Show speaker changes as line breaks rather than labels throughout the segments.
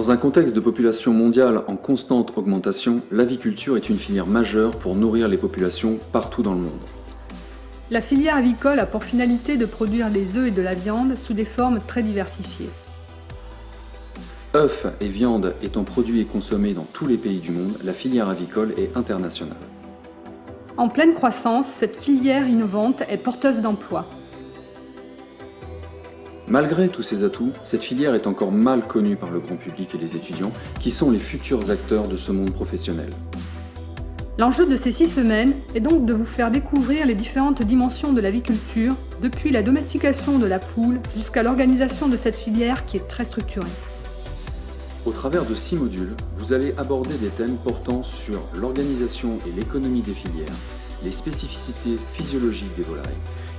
Dans un contexte de population mondiale en constante augmentation, l'aviculture est une filière majeure pour nourrir les populations partout dans le monde.
La filière avicole a pour finalité de produire des œufs et de la viande sous des formes très diversifiées.
œufs et viande étant produits et consommés dans tous les pays du monde, la filière avicole est internationale.
En pleine croissance, cette filière innovante est porteuse d'emplois.
Malgré tous ces atouts, cette filière est encore mal connue par le grand public et les étudiants, qui sont les futurs acteurs de ce monde professionnel.
L'enjeu de ces six semaines est donc de vous faire découvrir les différentes dimensions de l'aviculture, depuis la domestication de la poule jusqu'à l'organisation de cette filière qui est très structurée.
Au travers de six modules, vous allez aborder des thèmes portant sur l'organisation et l'économie des filières, les spécificités physiologiques des volailles,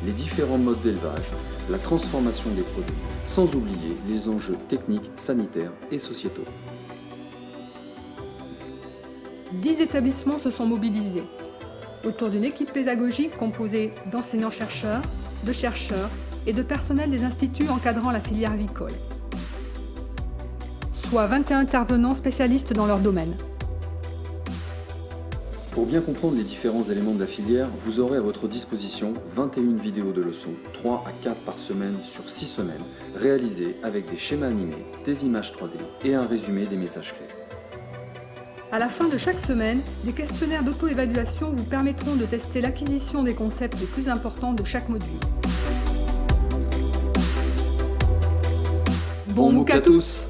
les différents modes d'élevage, la transformation des produits, sans oublier les enjeux techniques, sanitaires et sociétaux.
Dix établissements se sont mobilisés autour d'une équipe pédagogique composée d'enseignants-chercheurs, de chercheurs et de personnel des instituts encadrant la filière avicole, soit 21 intervenants spécialistes dans leur domaine.
Pour bien comprendre les différents éléments de la filière, vous aurez à votre disposition 21 vidéos de leçons, 3 à 4 par semaine sur 6 semaines, réalisées avec des schémas animés, des images 3D et un résumé des messages clés.
À la fin de chaque semaine, des questionnaires d'auto-évaluation vous permettront de tester l'acquisition des concepts les plus importants de chaque module.
Bon MOOC à tous